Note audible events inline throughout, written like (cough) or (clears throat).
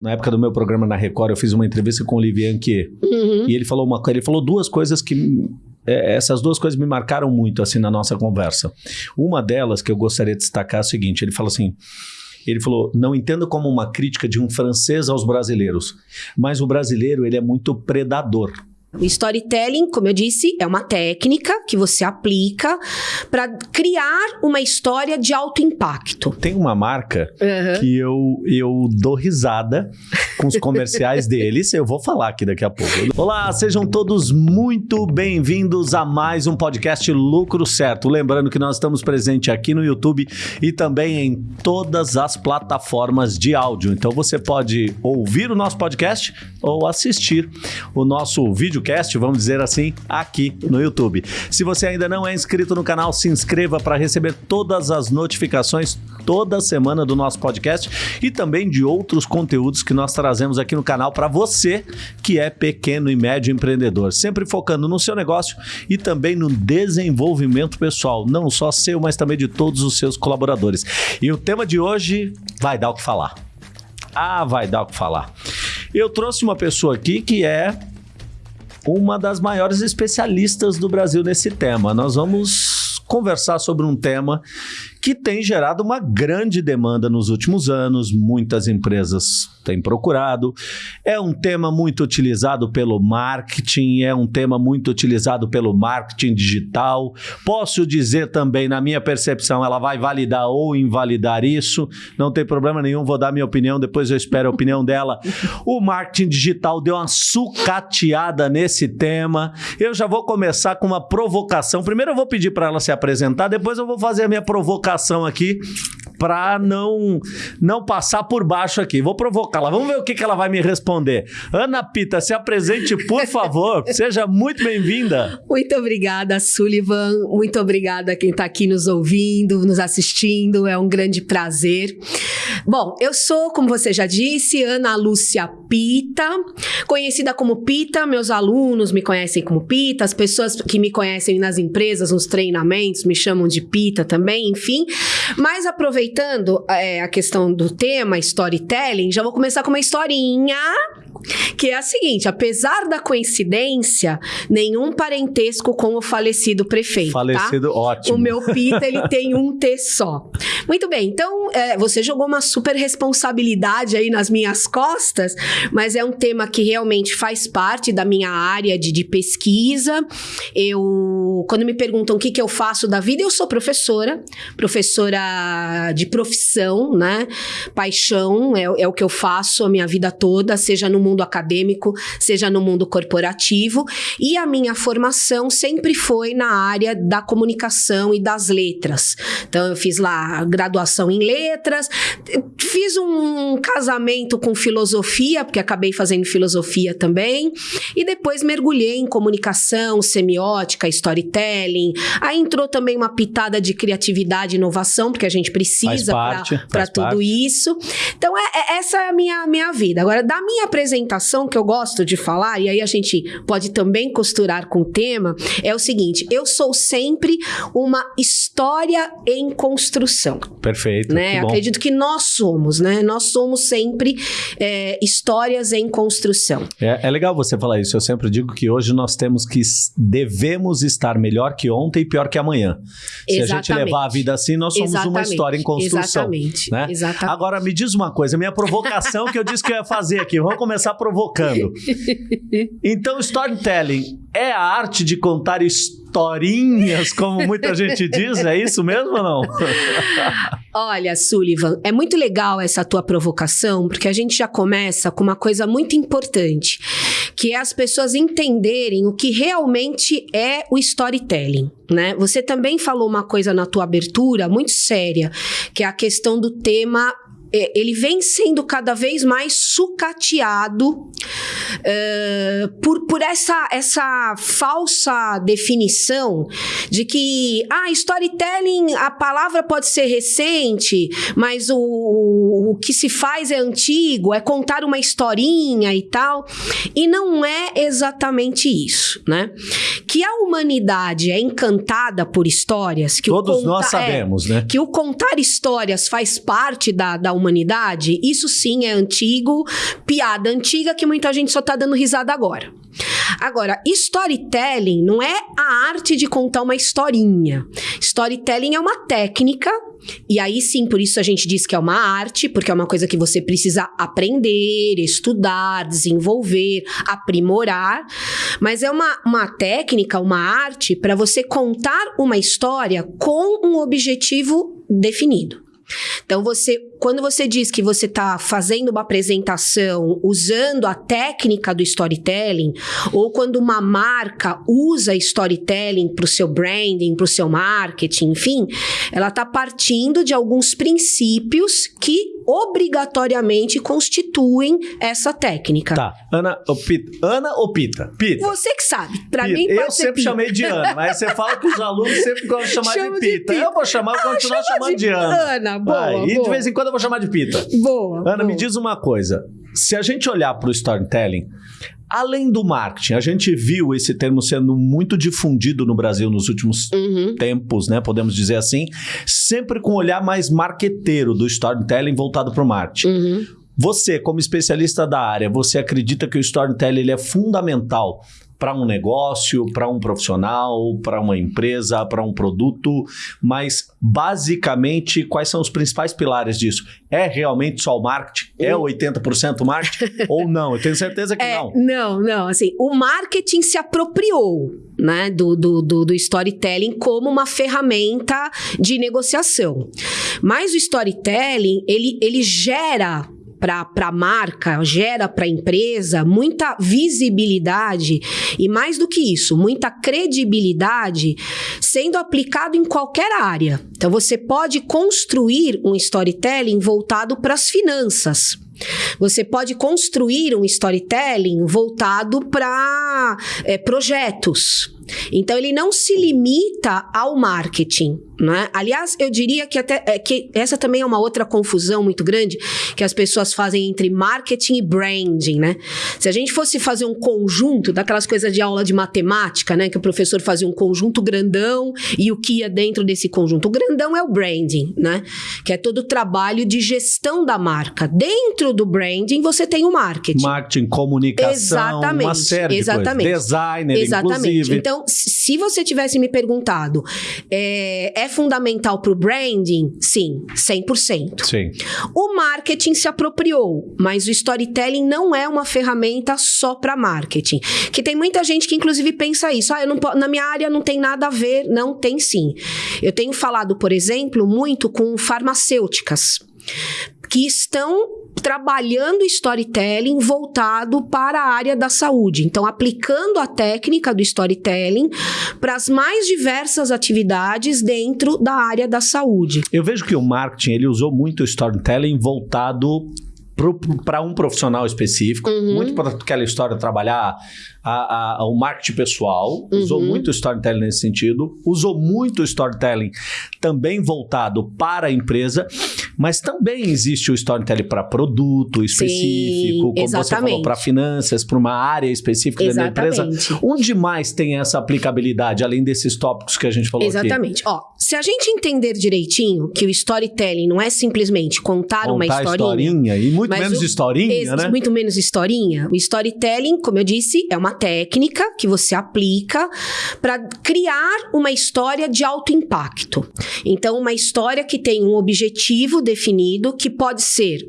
Na época do meu programa na Record, eu fiz uma entrevista com o Olivier Anquier. Uhum. E ele falou, uma, ele falou duas coisas que é, essas duas coisas me marcaram muito assim na nossa conversa. Uma delas que eu gostaria de destacar é o seguinte: ele falou assim. Ele falou: não entenda como uma crítica de um francês aos brasileiros, mas o brasileiro ele é muito predador. O storytelling, como eu disse, é uma técnica que você aplica para criar uma história de alto impacto. Tem uma marca uhum. que eu, eu dou risada com os comerciais (laughs) deles. Eu vou falar aqui daqui a pouco. Olá, sejam todos muito bem-vindos a mais um podcast Lucro Certo. Lembrando que nós estamos presentes aqui no YouTube e também em todas as plataformas de áudio. Então você pode ouvir o nosso podcast ou assistir o nosso vídeo videocast, vamos dizer assim, aqui no YouTube. Se você ainda não é inscrito no canal, se inscreva para receber todas as notificações toda semana do nosso podcast e também de outros conteúdos que nós trazemos aqui no canal para você que é pequeno e médio empreendedor, sempre focando no seu negócio e também no desenvolvimento pessoal, não só seu, mas também de todos os seus colaboradores. E o tema de hoje vai dar o que falar. Ah, vai dar o que falar. Eu trouxe uma pessoa aqui que é uma das maiores especialistas do Brasil nesse tema. Nós vamos conversar sobre um tema que tem gerado uma grande demanda nos últimos anos, muitas empresas têm procurado. É um tema muito utilizado pelo marketing, é um tema muito utilizado pelo marketing digital. Posso dizer também, na minha percepção, ela vai validar ou invalidar isso, não tem problema nenhum, vou dar minha opinião, depois eu espero a opinião dela. O marketing digital deu uma sucateada nesse tema. Eu já vou começar com uma provocação. Primeiro eu vou pedir para ela se apresentar, depois eu vou fazer a minha provocação provocação aqui para não não passar por baixo aqui. Vou provocá-la. Vamos ver o que, que ela vai me responder. Ana Pita, se apresente, por favor. (laughs) Seja muito bem-vinda. Muito obrigada, Sullivan. Muito obrigada a quem está aqui nos ouvindo, nos assistindo. É um grande prazer. Bom, eu sou, como você já disse, Ana Lúcia Pita, conhecida como Pita. Meus alunos me conhecem como Pita, as pessoas que me conhecem nas empresas, nos treinamentos, me chamam de Pita também, enfim. Mas aproveitando é, a questão do tema storytelling, já vou começar com uma historinha que é a seguinte: apesar da coincidência, nenhum parentesco com o falecido prefeito. Tá? Falecido, tá? ótimo. O meu Pita, ele tem um T só. Muito bem, então é, você jogou uma super responsabilidade aí nas minhas costas, mas é um tema que realmente faz parte da minha área de, de pesquisa. Eu, quando me perguntam o que, que eu faço da vida, eu sou professora, professora de profissão, né? Paixão é, é o que eu faço a minha vida toda, seja no mundo acadêmico, seja no mundo corporativo. E a minha formação sempre foi na área da comunicação e das letras. Então, eu fiz lá graduação em letras, fiz um casamento com filosofia, porque acabei fazendo filosofia também, e depois mergulhei em comunicação, semiótica, storytelling. Aí entrou também uma pitada de criatividade e inovação, porque a gente precisa para tudo parte. isso. Então, é, é, essa é a minha, minha vida. Agora, da minha apresentação que eu gosto de falar, e aí a gente pode também costurar com o tema, é o seguinte: eu sou sempre uma história em construção. Perfeito. Né? Acredito que nós somos, né? Nós somos sempre é, histórias em construção. É, é legal você falar isso. Eu sempre digo que hoje nós temos que devemos estar melhor que ontem e pior que amanhã. Se Exatamente. a gente levar a vida assim, nós somos Exatamente. uma história em construção. Exatamente. Né? Exatamente. Agora me diz uma coisa, minha provocação que eu disse que eu ia fazer aqui. Vamos começar provocando. (laughs) Então, storytelling é a arte de contar historinhas, como muita gente diz, é isso mesmo ou não? (laughs) Olha, Sullivan, é muito legal essa tua provocação, porque a gente já começa com uma coisa muito importante, que é as pessoas entenderem o que realmente é o storytelling, né? Você também falou uma coisa na tua abertura muito séria, que é a questão do tema ele vem sendo cada vez mais sucateado uh, por, por essa, essa falsa definição de que, ah, storytelling, a palavra pode ser recente, mas o, o que se faz é antigo, é contar uma historinha e tal. E não é exatamente isso, né? Que a humanidade é encantada por histórias. Que Todos nós é, sabemos, é, né? Que o contar histórias faz parte da, da humanidade, isso sim é antigo, piada antiga que muita gente só tá dando risada agora. Agora, storytelling não é a arte de contar uma historinha. Storytelling é uma técnica, e aí sim, por isso a gente diz que é uma arte, porque é uma coisa que você precisa aprender, estudar, desenvolver, aprimorar. Mas é uma, uma técnica, uma arte para você contar uma história com um objetivo definido. Então, você, quando você diz que você está fazendo uma apresentação usando a técnica do storytelling, ou quando uma marca usa storytelling para o seu branding, para o seu marketing, enfim, ela está partindo de alguns princípios que obrigatoriamente constituem essa técnica. Tá. Ana ou Pita? Ana ou Pita? Pita. Você que sabe. Para mim pode Eu sempre Pita. chamei de Ana, mas você fala que os alunos sempre gostam de chamar Chama de Pita. de Eu vou chamar, vou Ah, continuar chama chamando de, Ana. Ana, boa, E boa. de vez em quando eu vou chamar de Pita. Boa. Ana, boa. me diz uma coisa. Se a gente olhar para o storytelling, além do marketing, a gente viu esse termo sendo muito difundido no Brasil nos últimos Uhum. tempos, né? Podemos dizer assim, sempre com um olhar mais marqueteiro do storytelling voltado para o marketing. Uhum. Você, como especialista da área, você acredita que o storytelling ele é fundamental para um negócio, para um profissional, para uma empresa, para um produto, mas basicamente quais são os principais pilares disso? É realmente só o marketing? É 80% marketing (laughs) ou não? Eu tenho certeza que É, não. não, não, assim, o marketing se apropriou, né, do, do, do, do storytelling como uma ferramenta de negociação. Mas o storytelling, ele, ele gera para a marca, gera para a empresa muita visibilidade e mais do que isso, muita credibilidade sendo aplicado em qualquer área. Então você pode construir um storytelling voltado para as finanças. Você pode construir um storytelling voltado para é, projetos. Então ele não se limita ao marketing, né? Aliás, eu diria que até é, que essa também é uma outra confusão muito grande que as pessoas fazem entre marketing e branding, né? Se a gente fosse fazer um conjunto daquelas coisas de aula de matemática, né, que o professor fazia um conjunto grandão e o que ia dentro desse conjunto, o grandão é o branding, né? Que é todo o trabalho de gestão da marca. Dentro do branding você tem o marketing. Marketing, comunicação, Exatamente, uma série exatamente. de coisas. Designer, Exatamente. inclusive. Então, se você tivesse me perguntado, é, é fundamental para o branding? Sim, 100%. Sim. O marketing se apropriou, mas o storytelling não é uma ferramenta só para marketing. Que tem muita gente que inclusive pensa isso. Ah, eu não na minha área não tem nada a ver. Não tem sim. Eu tenho falado, por exemplo, muito com farmacêuticas que estão trabalhando storytelling voltado para a área da saúde. Então, aplicando a técnica do storytelling para as mais diversas atividades dentro da área da saúde. Eu vejo que o marketing ele usou muito o storytelling voltado para um profissional específico, Uhum. muito para aquela história trabalhar a- a- o marketing pessoal, usou Uhum. muito o storytelling nesse sentido, usou muito storytelling também voltado para a empresa, mas também existe o storytelling para produto específico, como você falou, exatamente. para finanças, para uma área específica dentro da empresa. Exatamente. Onde mais tem essa aplicabilidade, além desses tópicos que a gente falou aqui? Exatamente. Ó, se a gente entender direitinho que o storytelling não é simplesmente contar, uma Contar historinha, e muito menos o- historinha, né? Muito menos historinha. O storytelling, como eu disse, é uma técnica que você aplica para criar uma história de alto impacto. Então, uma história que tem um objetivo definido, que pode ser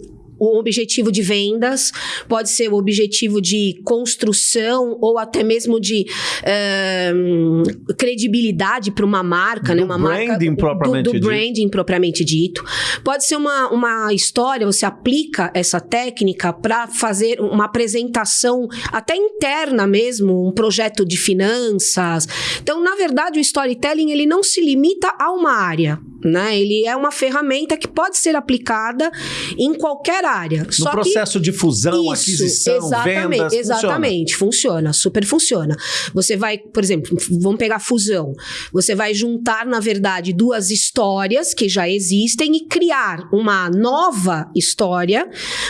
o objetivo de vendas, pode ser o objetivo de construção ou até mesmo de ahn, credibilidade para uma marca, Do né? Uma marca branding propriamente do, do dito. branding propriamente dito. Pode ser uma, uma história, você aplica essa técnica para fazer uma apresentação até interna mesmo, um projeto de finanças. Então, na verdade, o storytelling ele não se limita a uma área, né? Ele é uma ferramenta que pode ser aplicada em qualquer diária. No Só processo que... de fusão, Isso, aquisição, exatamente, vendas, exatamente, funciona. funciona, super funciona. Você vai, por exemplo, vamos pegar fusão. Você vai juntar, na verdade, duas histórias que já existem e criar uma nova história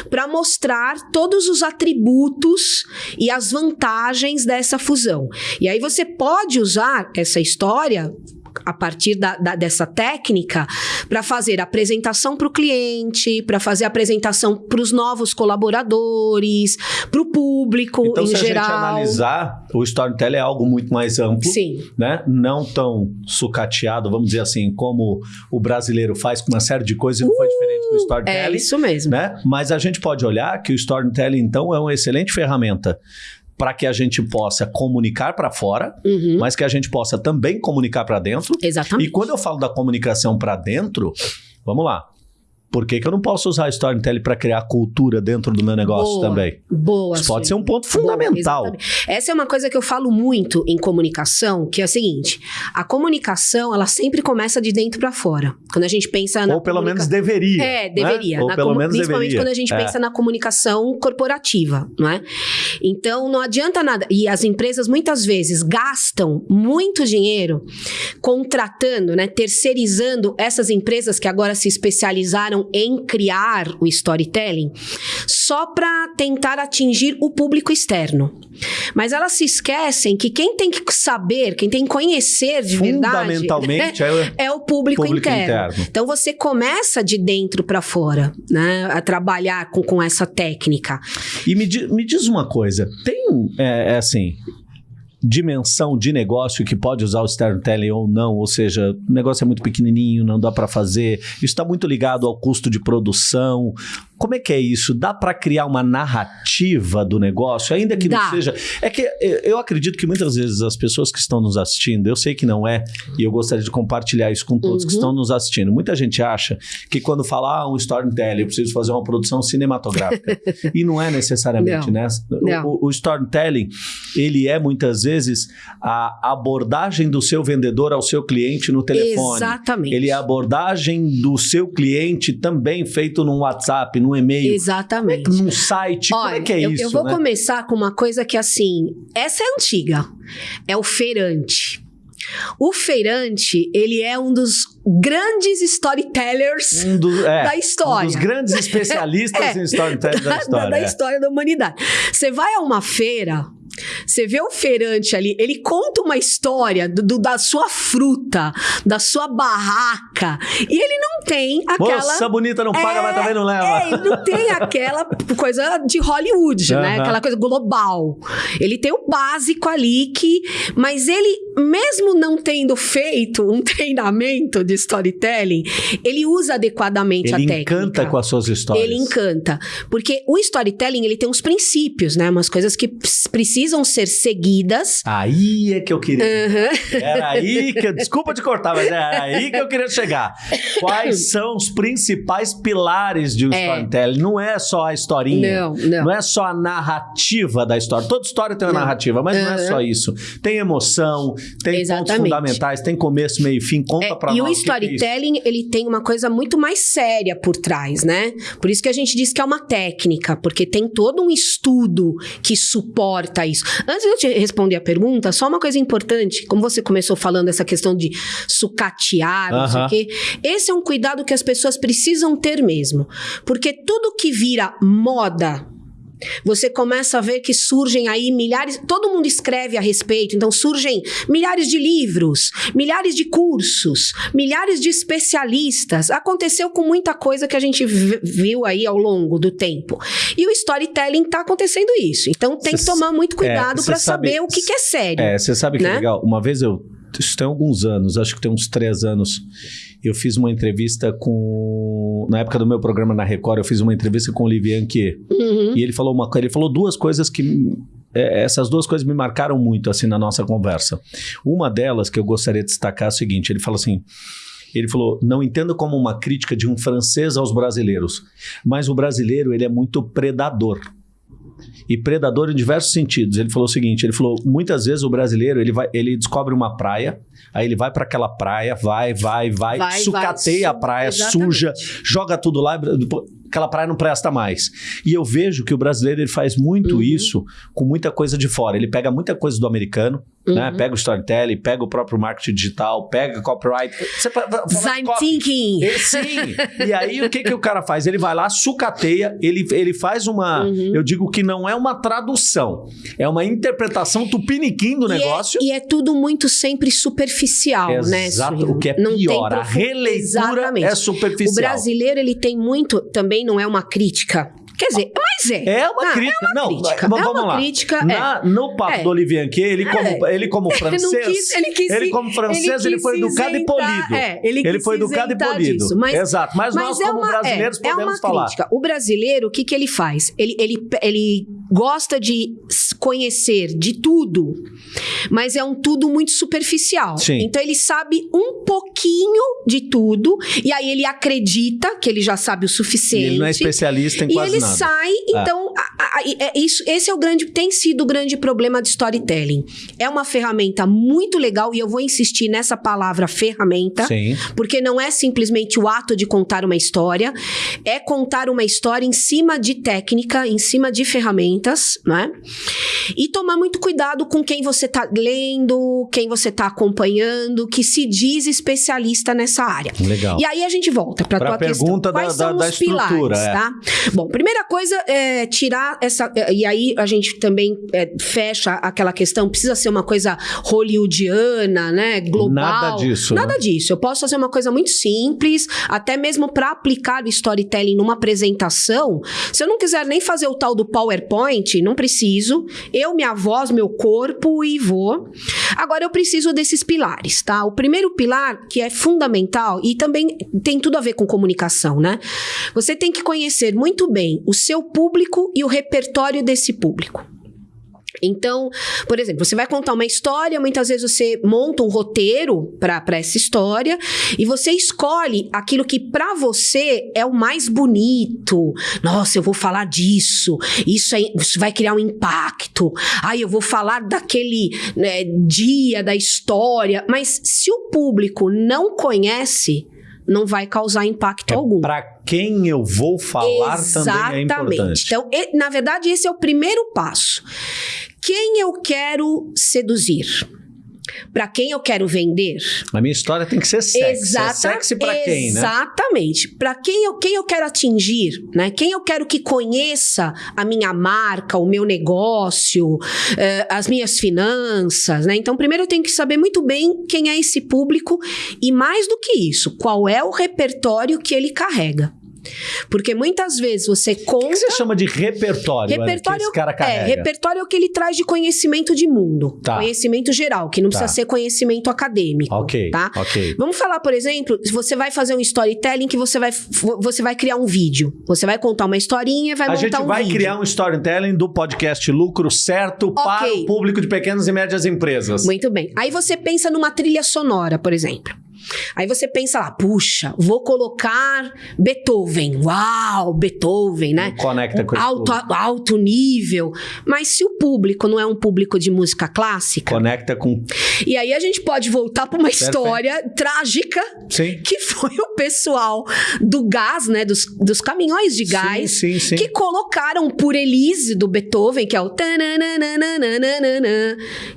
para mostrar todos os atributos e as vantagens dessa fusão. E aí você pode usar essa história a partir da, da, dessa técnica para fazer apresentação para o cliente, para fazer apresentação para os novos colaboradores, para o público então, em se geral. a gente analisar, o storytelling é algo muito mais amplo, Sim. né? Não tão sucateado, vamos dizer assim, como o brasileiro faz com uma série de coisas e não foi diferente do É storytelling, isso mesmo. né? Mas a gente pode olhar que o storytelling então é uma excelente ferramenta para que a gente possa comunicar para fora, Uhum, mas que a gente possa também comunicar para dentro. Exatamente. E quando eu falo da comunicação para dentro, vamos lá. Por que, que eu não posso usar storytelling para criar cultura dentro do meu negócio Boa, também? Boa. Isso pode ser um ponto Boa, fundamental. exatamente. Essa é uma coisa que eu falo muito em comunicação, que é a seguinte: a comunicação, ela sempre começa de dentro para fora. Quando a gente pensa na Ou pelo menos deveria. É, né? deveria. Ou Na pelo menos principalmente deveria. quando a gente É. pensa na comunicação corporativa, não é? Então não adianta nada. E as empresas muitas vezes gastam muito dinheiro contratando, né, terceirizando essas empresas que agora se especializaram em criar o storytelling, só para tentar atingir o público externo. Mas elas se esquecem que quem tem que saber, quem tem que conhecer de verdade Fundamentalmente é, (laughs) é o público, Público interno. interno. Então você começa de dentro para fora, né, a trabalhar com, com essa técnica. E me, me diz uma coisa: tem, é, é assim, dimensão de negócio que pode usar o storytelling ou não? Ou seja, o negócio é muito pequenininho, não dá para fazer, isso está muito ligado ao custo de produção. Como é que é isso? Dá para criar uma narrativa do negócio, ainda que não Dá. seja. É que eu eu acredito que muitas vezes as pessoas que estão nos assistindo, eu sei que não é, e eu gostaria de compartilhar isso com todos que Uhum. estão nos assistindo. Muita gente acha que quando falar ah, um storytelling, eu preciso fazer uma produção cinematográfica. (laughs) e não é necessariamente, Não. né? Não. O, o storytelling, ele é muitas vezes a abordagem do seu vendedor ao seu cliente no telefone. Exatamente. Ele é a abordagem do seu cliente também feito num WhatsApp, num e-mail, Exatamente. num site. Como é que é eu, isso? eu vou né? começar com uma coisa que, assim, essa é antiga. É o feirante. O feirante, ele é um dos grandes storytellers Um do- é, da história. Um dos grandes (laughs) especialistas É. em storytelling da história. da é. história da humanidade. Você vai a uma feira, você vê o feirante ali, ele conta uma história do- do- da sua fruta, da sua barraca, e ele não tem aquela. Moça bonita não paga, É, mas também não leva. É, ele não tem aquela coisa de Hollywood, né? Aham. Aquela coisa global. Ele tem o básico ali que. Mas ele, mesmo não tendo feito um (laughs) treinamento de storytelling, ele usa adequadamente a Ele técnica. encanta com as suas histórias. Ele encanta. Porque o storytelling, ele tem uns princípios, né? Umas coisas que precisam ser seguidas. Aí é que eu queria. Aham. Era aí (laughs) que. Desculpa te cortar, mas era aí que eu queria chegar. Quais são os principais pilares de um É. storytelling? Não é só a historinha. Não, não. Não é só a narrativa da história. Toda história tem uma Não. narrativa, mas não é só isso. Tem emoção, tem pontos Exatamente. fundamentais, tem começo, meio e fim. Conta É, pra e nós. o que que é storytelling, ele tem uma coisa muito mais séria por trás, né? Por isso que a gente diz que é uma técnica, porque tem todo um estudo que suporta isso. Antes de eu te responder a pergunta, só uma coisa importante, como você começou falando essa questão de sucatear, não sei o quê, esse é um cuidado que as pessoas precisam ter mesmo, porque tudo que vira moda, você começa a ver que surgem aí milhares, todo mundo escreve a respeito, então surgem milhares de livros, milhares de cursos, milhares de especialistas. Aconteceu com muita coisa que a gente vi- viu aí ao longo do tempo. E o storytelling tá acontecendo isso. Então tem que Cê- tomar muito cuidado cê para sabe- saber o que, que é sério. É, você sabe que é né? legal? Uma vez eu. Isso tem alguns anos, acho que tem uns três anos. Eu fiz uma entrevista com. Na época do meu programa na Record, eu fiz uma entrevista com o Olivier Anquier. Uhum. E ele falou uma ele falou duas coisas que. é, essas duas coisas me marcaram muito assim na nossa conversa. Uma delas que eu gostaria de destacar é o seguinte: ele falou assim. Ele falou: não entendo como uma crítica de um francês aos brasileiros, mas o brasileiro ele é muito predador. E predador em diversos sentidos. Ele falou o seguinte: ele falou, muitas vezes o brasileiro ele, vai, ele descobre uma praia, aí ele vai para aquela praia, vai, vai, vai, Vai, sucateia vai, a praia, exatamente. suja, joga tudo lá. Aquela praia não presta mais. E eu vejo que o brasileiro ele faz muito uhum. isso com muita coisa de fora. Ele pega muita coisa do americano, né? Uhum. Né? Pega o storytelling, pega o próprio marketing digital, pega copyright. Você Design thinking. Ele, sim. e aí o que, que o cara faz? Ele vai lá, sucateia, ele, ele faz uma. Uhum. Eu digo que não é uma tradução, é uma interpretação tupiniquim do e é- negócio. É, e é tudo muito sempre superficial, Exato. né? Exato. O que é não pior, a releitura Exatamente. é superficial. O brasileiro ele tem muito, também não é uma crítica Quer dizer, mas é. É uma ah, crítica. É uma não, crítica. vamos é uma lá. Crítica, Na, é. No papo é. do Olivier Anquier, ele como, é. ele como (laughs) francês, ele, quis, ele, quis, ele como francês, ele, ele foi educado isentar, e polido. É, ele, ele foi educado e polido. Disso, mas, Exato. Mas, mas nós, é como uma, brasileiros, é, podemos é falar. Crítica. O brasileiro, o que, que ele faz? Ele, ele, ele gosta de conhecer de tudo, mas é um tudo muito superficial. Sim. Então ele sabe um pouquinho de tudo, e aí ele acredita que ele já sabe o suficiente. E ele não é especialista em quase nada. E ele sai, então então, a, a, é isso, esse é o grande, tem sido o grande problema de storytelling. É uma ferramenta muito legal e eu vou insistir nessa palavra ferramenta, Sim. porque não é simplesmente o ato de contar uma história, é contar uma história em cima de técnica, em cima de ferramentas, né? E tomar muito cuidado com quem você está lendo, quem você está acompanhando, que se diz especialista nessa área. Legal. E aí a gente volta para a tua pergunta questão. Quais da, são da, os pilares, é. tá? Bom, primeira coisa é tirar essa. É, e aí a gente também é, fecha aquela questão, precisa ser uma coisa hollywoodiana, né? Global. Nada disso. Nada né? disso. Eu posso fazer uma coisa muito simples, até mesmo para aplicar o storytelling numa apresentação. Se eu não quiser nem fazer o tal do PowerPoint, não preciso. Eu, minha voz, meu corpo e vou. Agora eu preciso desses pilares, tá? O primeiro pilar, que é fundamental e também tem tudo a ver com comunicação, né? Você tem que conhecer muito bem o seu público e o repertório desse público. Então, por exemplo, você vai contar uma história, muitas vezes você monta um roteiro para essa história e você escolhe aquilo que para você é o mais bonito. Nossa, eu vou falar disso, isso, aí, isso vai criar um impacto. Aí eu vou falar daquele né, dia da história. Mas se o público não conhece, não vai causar impacto é algum. Quem eu vou falar Exatamente. também é importante. Então, na verdade, esse é o primeiro passo. Quem eu quero seduzir? para quem eu quero vender. A minha história tem que ser sexy. É Exata, é sexy para quem, né? Exatamente. Para quem eu, quem eu quero atingir, né? Quem eu quero que conheça a minha marca, o meu negócio, eh, as minhas finanças, né? Então, primeiro eu tenho que saber muito bem quem é esse público e mais do que isso, qual é o repertório que ele carrega. Porque muitas vezes você conta. O que você chama de repertório? Repertório esse cara carrega? É, repertório é o que ele traz de conhecimento de mundo. Tá. Conhecimento geral, que não precisa tá. ser conhecimento acadêmico. Ok. Tá? ok. Vamos falar, por exemplo, se você vai fazer um storytelling que você vai, você vai criar um vídeo. Você vai contar uma historinha e vai A montar um vídeo. A gente vai criar um storytelling do podcast Lucro Certo okay. para o público de pequenas e médias empresas. Muito bem. Aí você pensa numa trilha sonora, por exemplo. Aí você pensa lá, puxa, vou colocar Beethoven. Uau, Beethoven, né? Conecta com alto, alto nível. Mas se o público não é um público de música clássica. Conecta com. E aí a gente pode voltar para uma Perfeito. história trágica sim. que foi o pessoal do gás, né? Dos, dos caminhões de gás sim, sim, que colocaram por Elise do Beethoven, que é o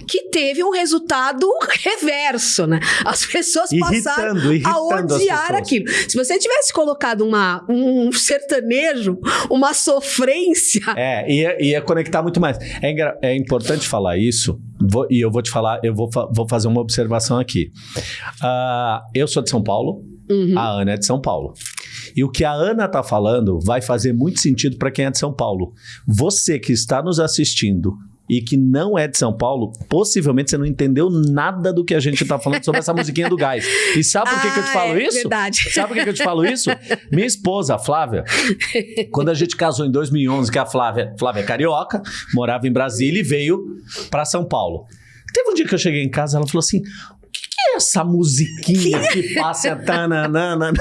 que teve um resultado (laughs) reverso, né? As pessoas passaram irritando, irritando a odiar aquilo. Se você tivesse colocado uma, um sertanejo, uma sofrência. É, ia, ia conectar muito mais. É, é importante falar isso, vou, e eu vou te falar, eu vou, vou fazer uma observação aqui. Uh, eu sou de São Paulo, uhum. a Ana é de São Paulo. E o que a Ana está falando vai fazer muito sentido para quem é de São Paulo. Você que está nos assistindo e que não é de São Paulo, possivelmente você não entendeu nada do que a gente está falando sobre essa (laughs) musiquinha do gás. E sabe por que, ah, que eu te ah, falo é, isso? Verdade. Sabe por que, que eu te falo isso? Minha esposa, a Flávia, quando a gente casou em 2011, que a Flávia, Flávia é carioca, morava em Brasília e veio para São Paulo. Teve um dia que eu cheguei em casa, ela falou assim: o que, que é essa musiquinha que passa (laughs) tananana?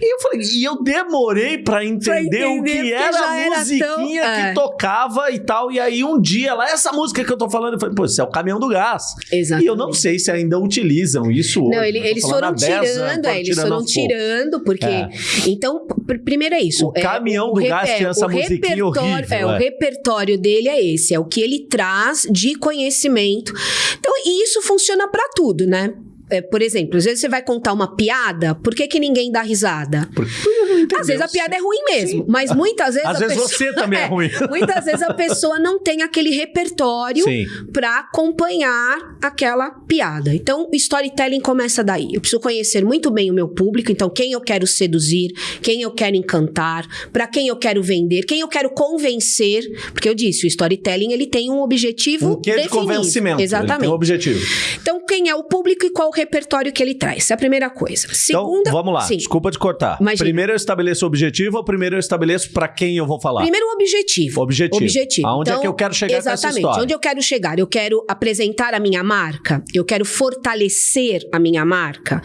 E eu falei, e eu demorei pra entender, entender, o que era a musiquinha tão- que é. tocava e tal. E aí um dia lá, essa música que eu tô falando, eu falei, pô, isso é o caminhão do gás. Exatamente. E eu não sei se ainda utilizam isso hoje. Não, ele- eles foram há 10 anos, tirando, é, eles foram tirando, porque. É. Então, pr- primeiro é isso. O é, caminhão do gás tinha essa o musiquinha horrível, É, o é. repertório dele é esse, é o que ele traz de conhecimento. Então, e isso funciona pra tudo, né? É, por exemplo, às vezes você vai contar uma piada, por que, que ninguém dá risada? Porque. Às vezes a piada é ruim mesmo, mas muitas vezes Às a vezes pessoa... você também (laughs) é ruim. Muitas vezes a pessoa não tem aquele repertório Sim. para acompanhar aquela piada. Então, o storytelling começa daí. Eu preciso conhecer muito bem o meu público, então quem eu quero seduzir, quem eu quero encantar, para quem eu quero vender, quem eu quero convencer, porque eu disse, o storytelling ele tem um objetivo Um quê de definido. convencimento. Exatamente. um objetivo. Então, quem é o público e qual o repertório que ele traz? É a primeira coisa. Segunda, então, vamos lá. Sim. Desculpa te cortar. Imagina. Primeiro eu estabeleço o objetivo ou primeiro eu estabeleço pra quem eu vou falar? Primeiro o objetivo. Objetivo. Objetivo. Aonde é Então, que eu quero chegar Exatamente. Onde eu quero chegar? Eu quero apresentar a minha marca? Eu quero fortalecer a minha marca?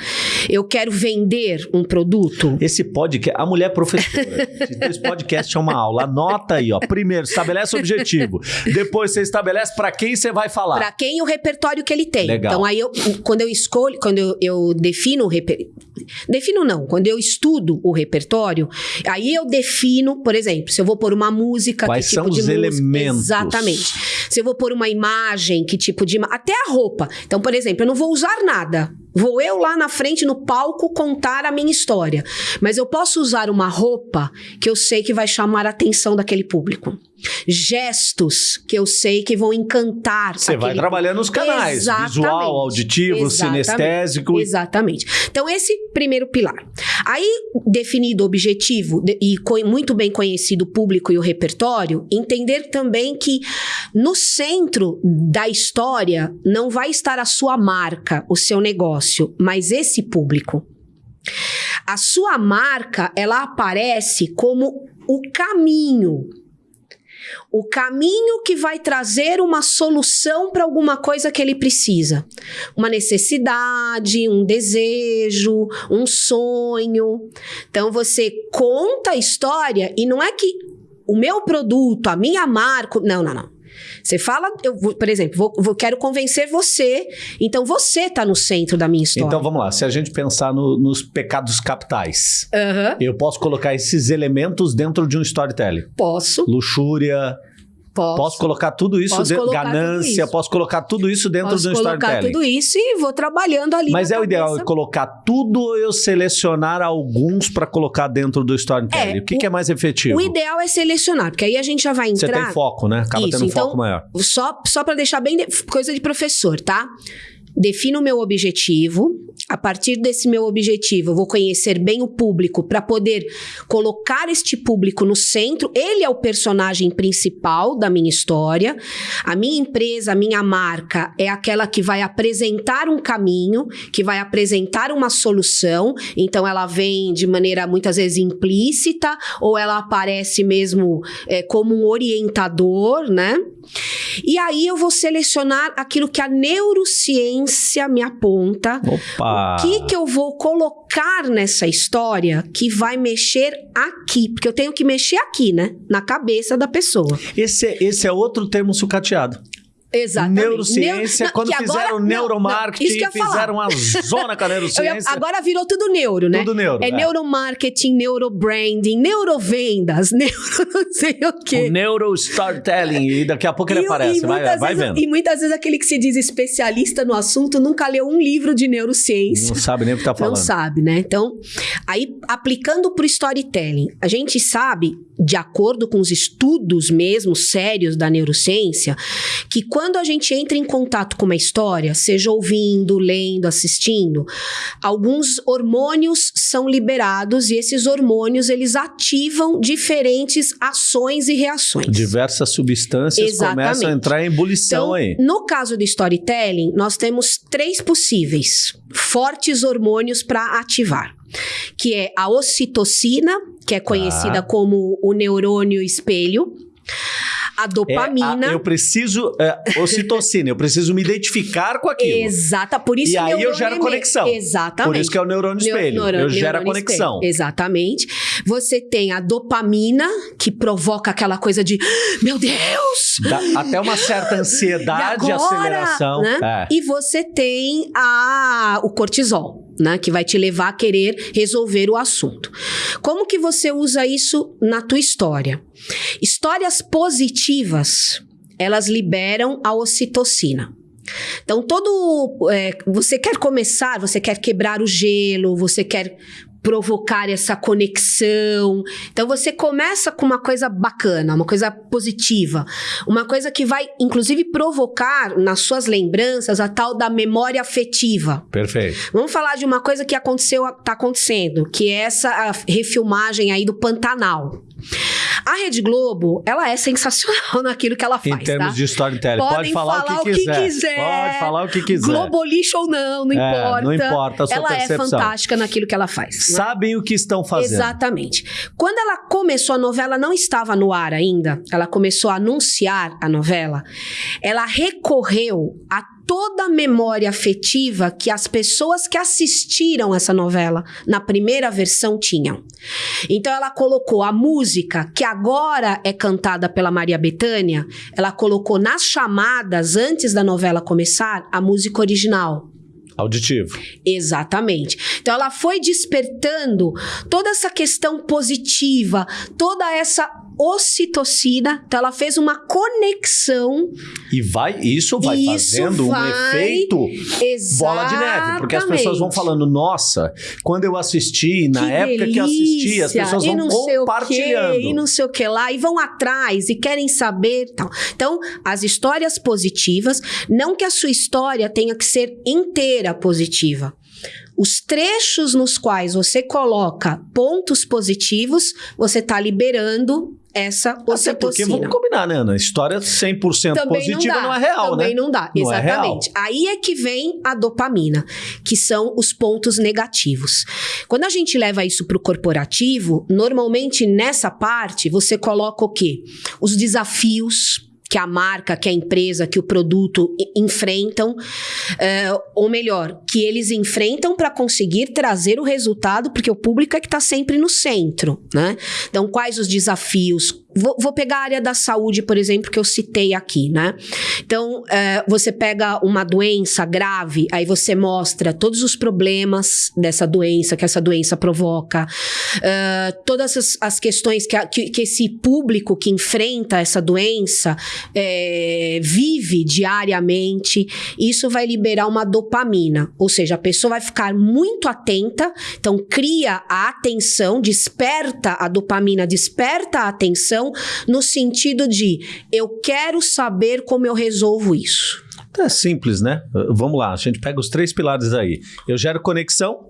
Eu quero vender um produto? Esse podcast, a mulher professora. (laughs) Esse podcast é uma aula. Anota aí, ó. Primeiro, estabelece o objetivo. Depois você estabelece pra quem você vai falar. Para quem o repertório que ele tem. Legal. Então, aí, eu, quando eu escolho, quando eu, eu defino o repertório. Defino não, quando eu estudo o repertório, aí eu defino, por exemplo, se eu vou pôr uma música, Quais que tipo são de os música. elementos? Exatamente. Se eu vou pôr uma imagem, que tipo de. Até a roupa. Então, por exemplo, eu não vou usar nada. Vou eu lá na frente no palco contar a minha história. Mas eu posso usar uma roupa que eu sei que vai chamar a atenção daquele público. Gestos que eu sei que vão encantar. Você vai trabalhando nos canais. Exatamente. Visual, auditivo, Exatamente. sinestésico. Exatamente. Então, esse primeiro pilar. Aí, definido o objetivo e muito bem conhecido o público e o repertório, entender também que no centro da história não vai estar a sua marca, o seu negócio, mas esse público. A sua marca, ela aparece como o caminho. O caminho que vai trazer uma solução para alguma coisa que ele precisa. Uma necessidade, um desejo, um sonho. Então você conta a história e não é que o meu produto, a minha marca. Não, não, não. Você fala, eu, por exemplo, vou, vou- quero convencer você, então você está no centro da minha história. Então vamos lá. Se a gente pensar no- nos pecados capitais, Aham. eu posso colocar esses elementos dentro de um storytelling. Posso, Luxúria, posso. posso colocar tudo isso Posso dentro, colocar tudo ganância, isso. posso colocar tudo isso dentro posso de um colocar storytelling. tudo isso e vou trabalhando ali. Mas é o ideal cabeça. eu colocar tudo ou eu selecionar alguns para colocar dentro do storytelling? É, o que, o- que é mais efetivo? O ideal é selecionar, porque aí a gente já vai Você entrar. tem foco, né? Acaba Isso, tendo um então- foco maior. Só, só para deixar bem de- coisa de professor, tá? Defino o meu objetivo. A partir desse meu objetivo, eu vou conhecer bem o público para poder colocar este público no centro. Ele é o personagem principal da minha história. A minha empresa, a minha marca é aquela que vai apresentar um caminho, que vai apresentar uma solução. Então, ela vem de maneira muitas vezes implícita ou ela aparece mesmo é, como um orientador, né? E aí eu vou selecionar aquilo que a neurociência me aponta. Opa! O que, que eu vou colocar nessa história que vai mexer aqui? Porque eu tenho que mexer aqui, né? Na cabeça da pessoa. Esse, é- esse é outro termo sucateado. Exatamente. Neurociência, Neu- não, quando que agora- fizeram não, não, neuromarketing, eu falar. fizeram uma zona com (laughs) a Eu ia- neurociência. agora virou tudo neuro, né? Tudo neuro. É, é. neuromarketing, neurobranding, neurovendas, (laughs) neuro não sei o quê. O neurostorytelling. E daqui a pouco ele E- aparece. e vai vai vezes- vendo. E muitas vezes aquele que se diz especialista no assunto nunca leu um livro de neurociência. Não sabe nem o que tá falando. Não sabe, né? Então, aí aplicando para o storytelling, a gente sabe, de acordo com os estudos mesmo sérios da neurociência, que quando a gente entra em contato com uma história, seja ouvindo, lendo, assistindo, alguns hormônios são liberados e esses hormônios eles ativam diferentes ações e reações. Diversas substâncias Exatamente. começam a entrar em ebulição Então, aí. no caso do storytelling, nós temos três possíveis fortes hormônios para ativar. Que é a ocitocina, que é conhecida Tá. como o neurônio espelho. A dopamina. É a, eu preciso. É, ocitocina, eu preciso me identificar com aquilo. Exata, por isso E aí eu gero conexão. Exatamente. Por isso que é o neurônio espelho. Neurônio, eu gero a conexão. Espelho. Exatamente. Você tem a dopamina, que provoca aquela coisa de meu Deus! Dá até uma certa (laughs) ansiedade, e agora, aceleração. Né? É. E você tem a, o cortisol. Né, que vai te levar a querer resolver o assunto. Como que você usa isso na tua história? Histórias positivas, elas liberam a ocitocina. Então, todo. É, você quer começar, você quer quebrar o gelo, você quer provocar essa conexão. Então você começa com uma coisa bacana, uma coisa positiva, uma coisa que vai inclusive provocar nas suas lembranças a tal da memória afetiva. Perfeito. Vamos falar de uma coisa que aconteceu, tá acontecendo, que é essa refilmagem aí do Pantanal. A Rede Globo, ela é sensacional (laughs) naquilo que ela faz. Em termos tá? de storytelling. Podem Pode falar, falar o, que, quiser. quiser. Pode falar o que quiser. Globolixo ou não, não é, importa. Não importa a sua ela percepção. é fantástica naquilo que ela faz. Né? Sabem o que estão fazendo. Exatamente. Quando ela começou a novela, não estava no ar ainda. Ela começou a anunciar a novela. Ela recorreu a toda a memória afetiva que as pessoas que assistiram essa novela na primeira versão tinham. Então ela colocou a música que agora é cantada pela Maria Bethânia, ela colocou nas chamadas antes da novela começar a música original. Auditivo. Exatamente. Então ela foi despertando toda essa questão positiva, toda essa ocitocina, então ela fez uma conexão. E vai, isso vai isso fazendo vai, um efeito bola de neve, porque as pessoas vão falando, nossa, quando eu assisti, na que época delícia, que assisti, as pessoas vão compartilhando. e não sei o que lá, e vão atrás e querem saber tal. Então, as histórias positivas, não que a sua história tenha que ser inteira positiva. Os trechos nos quais você coloca pontos positivos, você está liberando essa ocitocina. Até porque, vamos combinar, né, Ana? História 100% também positiva não, não, é real, também né? Também não dá, não é exatamente. É Aí é que vem a dopamina, que são os pontos negativos. Quando a gente leva isso para o corporativo, normalmente nessa parte você coloca o quê? Os desafios, que a marca, que a empresa, que o produto enfrentam, uh, ou melhor, que eles enfrentam para conseguir trazer o resultado, porque o público é que está sempre no centro, né? Então, quais os desafios? Vou, vou, pegar a área da saúde, por exemplo, que eu citei aqui, né? Então, é, você pega uma doença grave, aí você mostra todos os problemas dessa doença, que essa doença provoca, é, todas as, as questões que, a, que, que, esse público que enfrenta essa doença é, vive diariamente. Isso vai liberar uma dopamina, ou seja, a pessoa vai ficar muito atenta, então cria a atenção, desperta a dopamina, desperta a atenção no sentido de eu quero saber como eu resolvo isso. É simples, né? Vamos lá, a gente pega os três pilares aí. Eu gero conexão,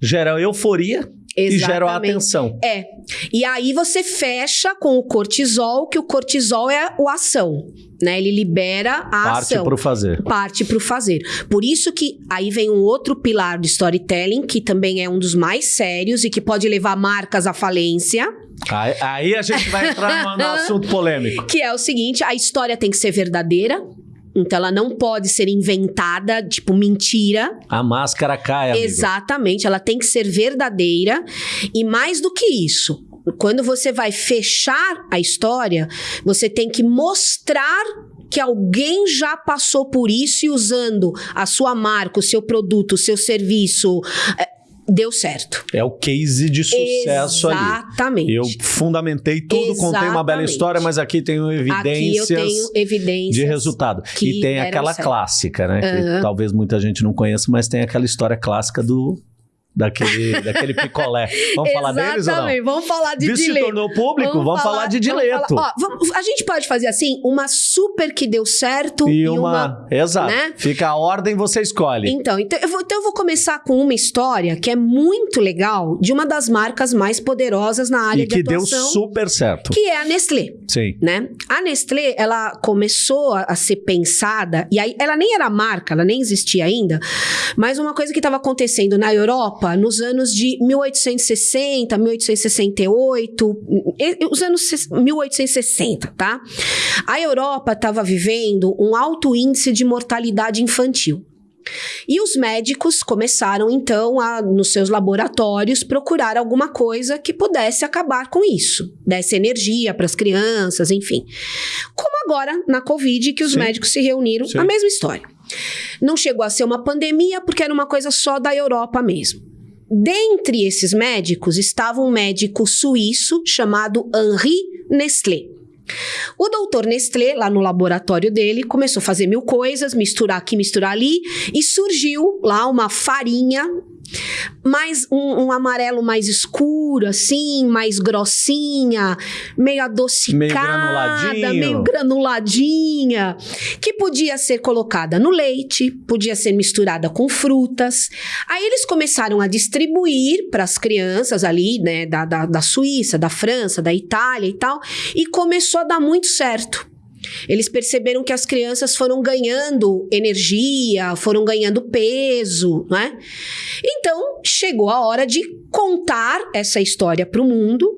gero euforia Exatamente. e gero atenção. É. E aí você fecha com o cortisol, que o cortisol é o ação. Né? Ele libera a Parte ação. Parte para o fazer. Parte para o fazer. Por isso que aí vem um outro pilar do storytelling, que também é um dos mais sérios e que pode levar marcas à falência. Aí, aí a gente vai entrar no (laughs) assunto polêmico. Que é o seguinte: a história tem que ser verdadeira. Então ela não pode ser inventada, tipo mentira. A máscara cai. Amigo. Exatamente, ela tem que ser verdadeira. E mais do que isso, quando você vai fechar a história, você tem que mostrar que alguém já passou por isso e usando a sua marca, o seu produto, o seu serviço, é, deu certo. É o case de sucesso Exatamente. ali. Exatamente. Eu fundamentei tudo, Exatamente. contei uma bela história, mas aqui tenho evidências aqui tenho evidências de resultado. E tem aquela certo. clássica, né? Uhum. Que talvez muita gente não conheça, mas tem aquela história clássica do daquele, (laughs) daquele picolé. Vamos falar deles ou não? vamos falar de Dileto. se tornou público, vamos, vamos falar, falar, de Dileto. Falar, ó, vamos, a gente pode fazer assim, uma super que deu certo e, e uma, uma... Exato. Né? Fica a ordem, você escolhe. Então, então eu, vou, então eu vou começar com uma história que é muito legal de uma das marcas mais poderosas na área e de que atuação. deu super certo. Que é a Nestlé. Sim. Né? A Nestlé, ela começou a, a ser pensada, e aí ela nem era marca, ela nem existia ainda, mas uma coisa que estava acontecendo na Europa Europa, nos anos de 1860, 1868, os anos 1860, tá? A Europa estava vivendo um alto índice de mortalidade infantil. E os médicos começaram então a, nos seus laboratórios, procurar alguma coisa que pudesse acabar com isso, desse energia para as crianças, enfim. Como agora na Covid, que os Sim. médicos se reuniram, Sim. a mesma história. Não chegou a ser uma pandemia porque era uma coisa só da Europa mesmo. Dentre esses médicos estava um médico suíço chamado Henri Nestlé. O doutor Nestlé, lá no laboratório dele, começou a fazer mil coisas, misturar aqui, misturar ali, e surgiu lá uma farinha mais um, um, amarelo mais escuro, assim, mais grossinha, meio adocicada, meio, meio granuladinha, que podia ser colocada no leite, podia ser misturada com frutas. Aí eles começaram a distribuir para as crianças ali, né, da, da, da Suíça, da França, da Itália e tal, e começou a dar muito certo. Eles perceberam que as crianças foram ganhando energia, foram ganhando peso, né? Então, chegou a hora de contar essa história para o mundo.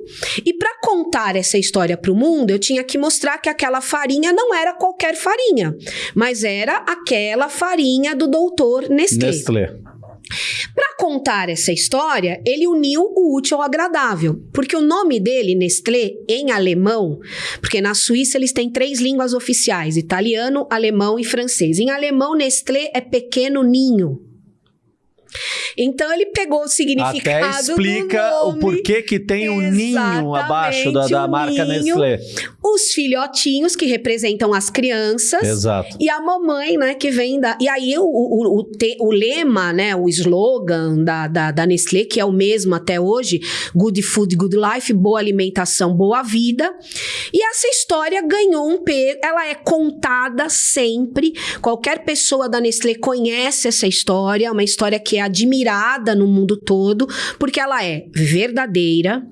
E para contar essa história para o mundo, eu tinha que mostrar que aquela farinha não era qualquer farinha, mas era aquela farinha do doutor Nestlé. Nestlé. Para contar essa história, ele uniu o útil ao agradável, porque o nome dele, Nestlé, em alemão, porque na Suíça eles têm três línguas oficiais: italiano, alemão e francês. Em alemão, Nestlé é pequeno ninho. Então ele pegou o significado Até explica o porquê que tem o um ninho abaixo da, da marca ninho, Nestlé. Os filhotinhos que representam as crianças. Exato. E a mamãe, né, que vem da. E aí o, o, o, te, o lema, né, o slogan da, da, da Nestlé, que é o mesmo até hoje: Good Food, Good Life, boa alimentação, boa vida. E essa história ganhou um peso. Ela é contada sempre. Qualquer pessoa da Nestlé conhece essa história, é uma história que é admirada no mundo todo, porque ela é verdadeira,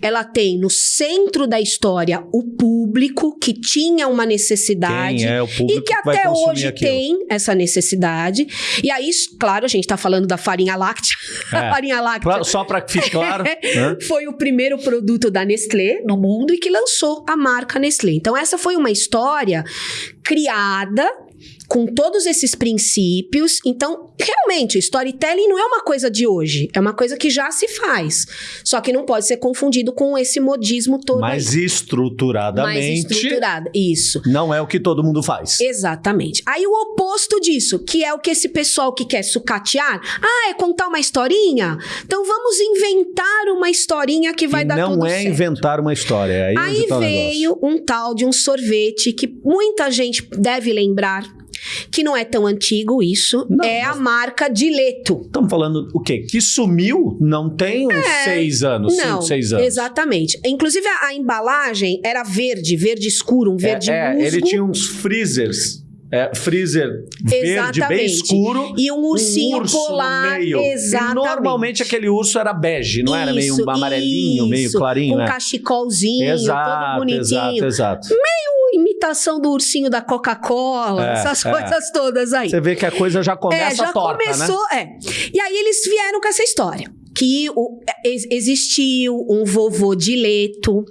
ela tem no centro da história o público que tinha uma necessidade é e que, até hoje aquilo. tem essa necessidade. E aí, claro, a gente está falando da farinha láctea. É. (laughs) a farinha láctea. Claro, só para que fique claro. (laughs) né? Foi o primeiro produto da Nestlé no mundo e que lançou a marca Nestlé. Então, essa foi uma história criada com todos esses princípios. Então, realmente, storytelling não é uma coisa de hoje, é uma coisa que já se faz. Só que não pode ser confundido com esse modismo todo. Mais aí. estruturadamente. Mais estruturada, isso. Não é o que todo mundo faz. Exatamente. Aí o oposto disso, que é o que esse pessoal que quer sucatear, ah, é contar uma historinha? Então vamos inventar uma historinha que vai e dar tudo Não é certo. inventar uma história. Aí, aí tá veio um tal de um sorvete que muita gente deve lembrar que não é tão antigo isso, não, é a marca Dileto. Estamos falando o quê? Que sumiu não tem uns é, seis anos, não, cinco, seis anos. Exatamente. Inclusive a, a, embalagem era verde, verde escuro, um verde é, é, ele tinha uns freezers é, freezer verde bem escuro. E um ursinho um urso polar. No meio. Exatamente. E normalmente aquele urso era bege, não isso, era meio amarelinho, isso, meio clarinho. Um é. cachecolzinho, exato, todo bonitinho. Exato, exato. Meio imitação do ursinho da Coca-Cola, é, essas é. coisas todas aí. Você vê que a coisa já começa é, já torta, né? começou, né? é. E aí eles vieram com essa história que o, existiu um vovô Dileto,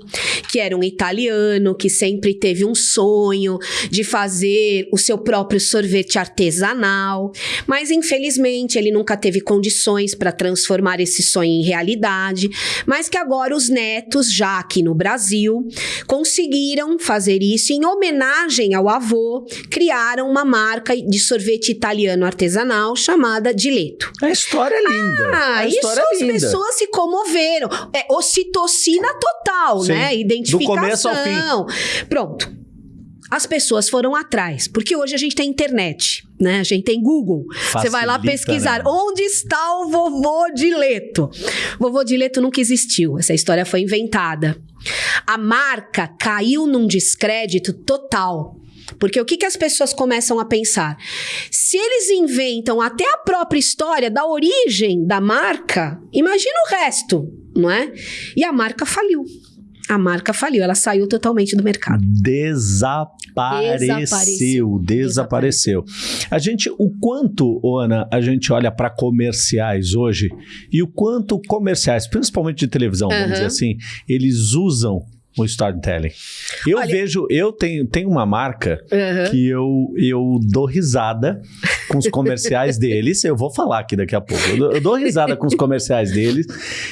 que era um italiano, que sempre teve um sonho de fazer o seu próprio sorvete artesanal, mas infelizmente ele nunca teve condições para transformar esse sonho em realidade, mas que agora os netos, já aqui no Brasil, conseguiram fazer isso em homenagem ao avô, criaram uma marca de sorvete italiano artesanal chamada Dileto. A história é linda. Ah, a história é as pessoas se comoveram. É ocitocina total, Sim. né? Identificação. Do começo ao fim. Pronto. As pessoas foram atrás, porque hoje a gente tem internet, né? A gente tem Google. Você vai lá pesquisar né? onde está o vovô Dileto. Vovô Dileto nunca existiu. Essa história foi inventada. A marca caiu num descrédito total. Porque o que, que as pessoas começam a pensar? Se eles inventam até a própria história da origem da marca, imagina o resto, não é? E a marca faliu. A marca faliu, ela saiu totalmente do mercado. Desapareceu, Desapareceu. desapareceu. A gente, o quanto, Ana, a gente olha para comerciais hoje e o quanto comerciais, principalmente de televisão, vamos Aham. dizer assim, eles usam o storytelling. Eu Olha- vejo, eu tenho, tenho uma marca Aham. que eu, eu dou risada com os (laughs) comerciais deles. Eu vou falar aqui daqui a pouco. Eu dou, eu dou risada com os comerciais deles.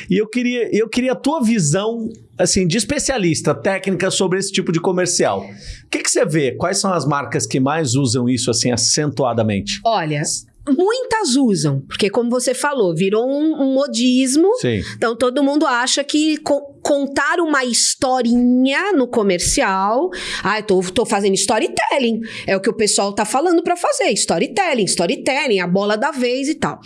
E eu queria, eu queria a tua visão, assim, de especialista, técnica sobre esse tipo de comercial. O que, que você vê? Quais são as marcas que mais usam isso, assim, acentuadamente? Olha, muitas usam, porque como você falou, virou um, um modismo. Sim. Então todo mundo acha que co- contar uma historinha no comercial, ah, eu tô, tô fazendo storytelling, é o que o pessoal tá falando pra fazer, storytelling, storytelling, a bola da vez e tal.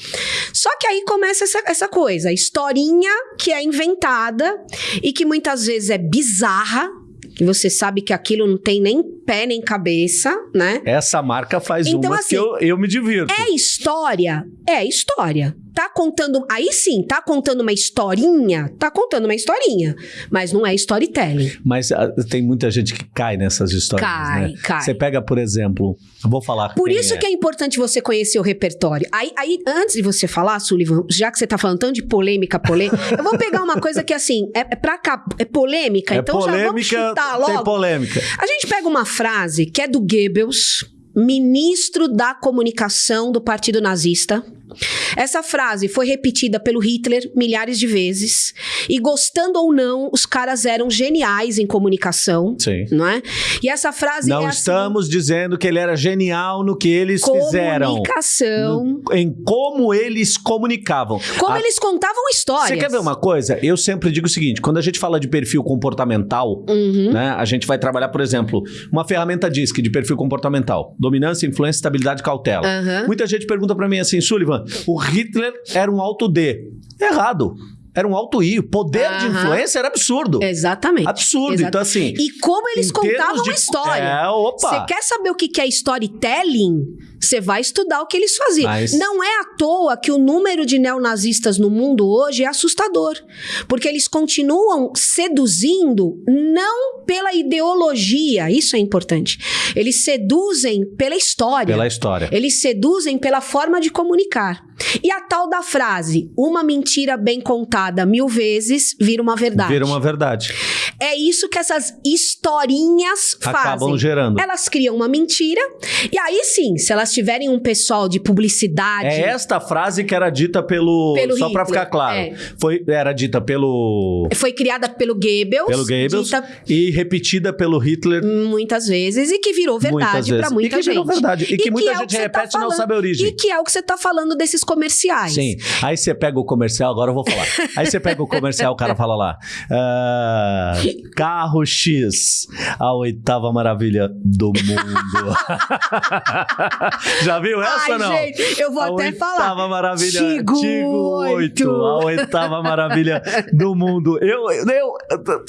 Só que aí começa essa, essa coisa, historinha que é inventada e que muitas vezes é bizarra, que você sabe que aquilo não tem nem pé nem cabeça, né? Essa marca faz Então, uma assim, que eu, eu me divirto. É história? É história. Tá contando. Aí sim, tá contando uma historinha? Tá contando uma historinha. Mas não é storytelling. Mas ah, tem muita gente que cai nessas histórias, Cai, né? cai. Você pega, por exemplo, vou falar Por isso é. que é importante você conhecer o repertório. Aí, aí, antes de você falar, Sullivan, já que você tá falando tanto de polêmica, polêmica, eu vou pegar uma coisa que, assim, é, é pra cá, é polêmica, É então já vamos polêmica, chutar tem logo. polêmica. A gente pega uma frase que é do Goebbels, ministro da comunicação do Partido Nazista. Essa frase foi repetida pelo Hitler milhares de vezes. E gostando ou não, os caras eram geniais em comunicação, Sim. não é? E essa frase Não é assim, estamos dizendo que ele era genial no que eles fizeram. comunicação. em como eles comunicavam. Como A- eles contavam histórias. Você quer ver uma coisa? Eu sempre digo o seguinte: quando a gente fala de perfil comportamental, Uhum. né, a gente vai trabalhar, por exemplo, uma ferramenta DISC de perfil comportamental: dominância, influência, estabilidade, cautela. Aham. Muita gente pergunta pra mim assim, Sullivan, o Hitler era um alto D. Errado. Era um alto I. O poder de influência era absurdo. Exatamente. Absurdo. Exato. Então, assim. E como eles contavam de- história. É, opa. Você quer saber o que é storytelling? Você vai estudar o que eles faziam. Mas- Não é à toa que o número de neonazistas no mundo hoje é assustador. Porque eles continuam seduzindo não pela ideologia, isso é importante. Eles seduzem pela história. Pela história. Eles seduzem pela forma de comunicar. E a tal da frase, uma mentira bem contada mil vezes vira uma verdade. Vira uma verdade. É isso que essas historinhas Acabam fazem. gerando. Elas criam uma mentira, e aí sim, se elas tiverem um pessoal de publicidade. É esta frase que era dita pelo. Pelo só pra Hitler, ficar claro. é. Foi, era dita pelo. Foi criada pelo Goebbels, Pelo Goebbels dita e repetida pelo Hitler muitas vezes, e que virou verdade pra muita e que gente. virou verdade. E, que, que muita é gente tá repete e não sabe a origem. E que é o que você tá falando desses comerciais. Sim. Aí você pega o comercial, agora eu vou falar. (laughs) Aí você pega o comercial, o cara fala lá. ah, carro X, a oitava maravilha do mundo. (laughs) Já viu essa Ai, ou não? gente, eu vou a até oitava falar. maravilha. Tigo Tigo 8. oito. A oitava maravilha do mundo. Eu, eu,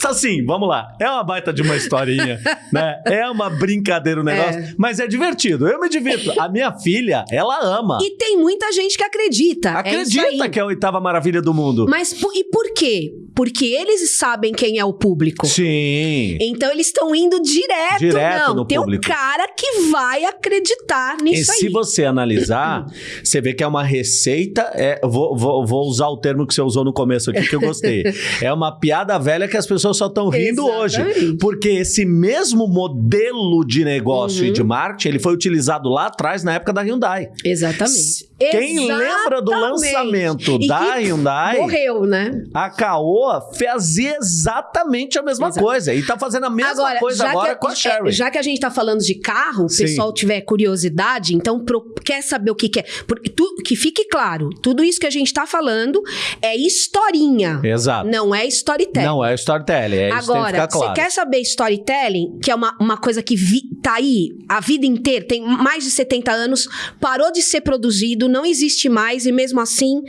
assim, vamos lá. É uma baita de uma historinha, (laughs) né? É uma brincadeira o negócio, É. mas é divertido. Eu me divirto. A minha filha, ela ama. E tem muita gente que acredita. é Acredita aí. que é a oitava maravilha do mundo. Mas e por quê? Porque eles sabem quem é o público. Sim. Então eles estão indo direto, Direto não. no tem público. um cara que vai acreditar E nisso se aí. você analisar, (clears throat) você vê que é uma receita. É, vou, vou, vou usar o termo que você usou no começo aqui, que eu gostei. (laughs) é uma piada velha que as pessoas só estão rindo hoje. Exatamente. Porque esse mesmo modelo de negócio Uhum. e de marketing, ele foi utilizado lá atrás, na época da Hyundai. Exatamente. Quem lembra do Exatamente. lançamento E da Hyundai? Morreu, né? A Caoa fazia exatamente a mesma Exato. coisa. E tá fazendo a mesma coisa agora que, com a Sherry. é, já que a gente tá falando de carro, o pessoal tiver curiosidade, então pro- quer saber o que, que é. Porque tu- que fique claro, tudo isso que a gente tá falando é historinha. Exato. Não é storytelling. Não é storytelling, é Agora, ficar claro. você quer saber storytelling, que é uma, uma coisa que vi- tá aí a vida inteira, tem mais de 70 anos, parou de ser produzido, não existe mais, e mesmo assim